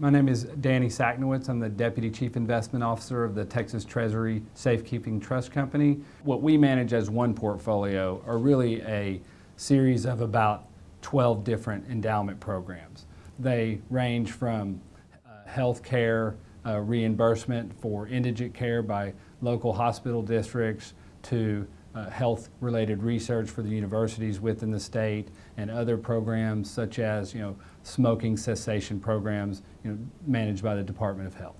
My name is Danny Sacknowitz. I'm the Deputy Chief Investment Officer of the Texas Treasury Safekeeping Trust Company. What we manage as one portfolio are really a series of about 12 different endowment programs. They range from uh, health care, uh, reimbursement for indigent care by local hospital districts to uh, health-related research for the universities within the state and other programs such as, you know, smoking cessation programs, you know, managed by the Department of Health.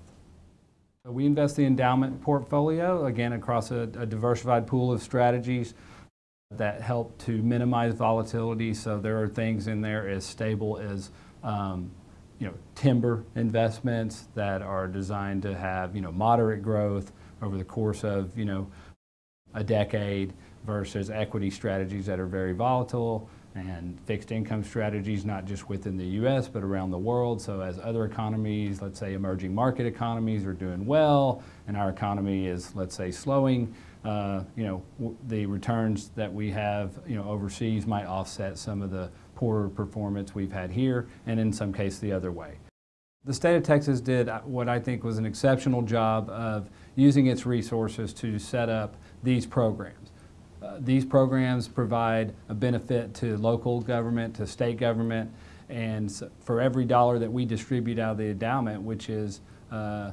So we invest the endowment portfolio, again, across a, a diversified pool of strategies that help to minimize volatility. So there are things in there as stable as um, you know, timber investments that are designed to have, you know, moderate growth over the course of, you know, a decade versus equity strategies that are very volatile and fixed income strategies not just within the U.S. but around the world. So as other economies, let's say emerging market economies are doing well and our economy is, let's say, slowing, uh, you know, the returns that we have, you know, overseas might offset some of the poorer performance we've had here and in some case the other way. The state of Texas did what I think was an exceptional job of using its resources to set up these programs. Uh, these programs provide a benefit to local government, to state government, and for every dollar that we distribute out of the endowment, which is uh,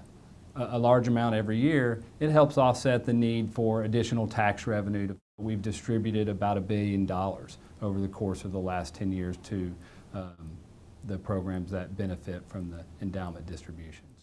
a large amount every year, it helps offset the need for additional tax revenue. We've distributed about a billion dollars over the course of the last 10 years to um, the programs that benefit from the endowment distributions.